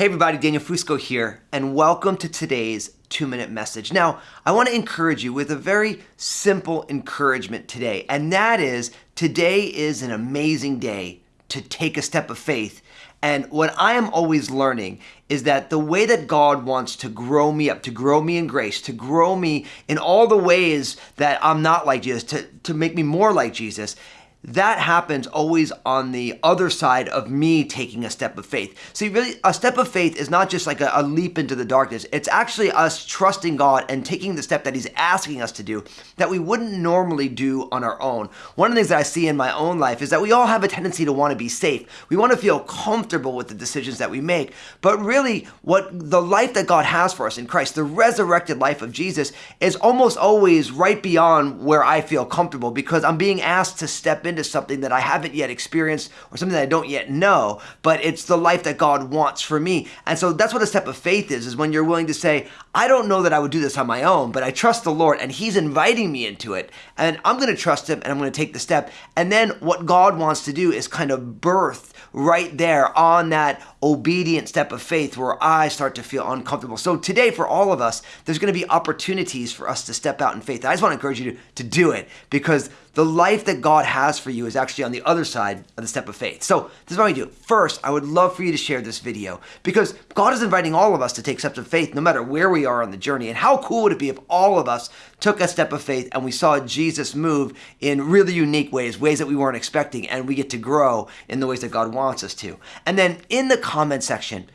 Hey everybody, Daniel Fusco here, and welcome to today's two minute message. Now, I want to encourage you with a very simple encouragement today, and that is today is an amazing day to take a step of faith. And what I am always learning is that the way that God wants to grow me up, to grow me in grace, to grow me in all the ways that I'm not like Jesus, to, to make me more like Jesus, that happens always on the other side of me taking a step of faith. See, really, a step of faith is not just like a, a, leap into the darkness. It's actually us trusting God and taking the step that He's asking us to do that we wouldn't normally do on our own. One of the things that I see in my own life is that we all have a tendency to want to be safe. We want to feel comfortable with the decisions that we make. But really, what the life that God has for us in Christ, the resurrected life of Jesus, is almost always right beyond where I feel comfortable because I'm being asked to step into something that I haven't yet experienced or something that I don't yet know, but it's the life that God wants for me. And so that's what a step of faith is, is when you're willing to say, I don't know that I would do this on my own, but I trust the Lord and He's inviting me into it. And I'm going to trust Him and I'm going to take the step. And then what God wants to do is kind of birth right there on that obedient step of faith where I start to feel uncomfortable. So today, for all of us, there's going to be opportunities for us to step out in faith. I just want to encourage you to, to do it because the life that God has for you is actually on the other side of the step of faith. So this is what we do. First, I would love for you to share this video because God is inviting all of us to take steps of faith no matter where we are on the journey. And how cool would it be if all of us took a step of faith and we saw Jesus move in really unique ways, ways that we weren't expecting, and we get to grow in the ways that God wants us to. And then in the comment section,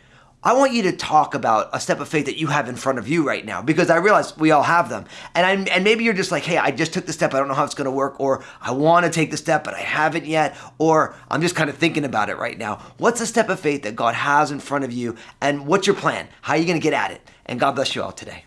I want you to talk about a step of faith that you have in front of you right now because I realize we all have them. And i and maybe you're just like, "Hey, I just took the step. I don't know how it's going to work or I want to take the step but I haven't yet or I'm just kind of thinking about it right now." What's a step of faith that God has in front of you and what's your plan? How are you going to get at it? And God bless you all today.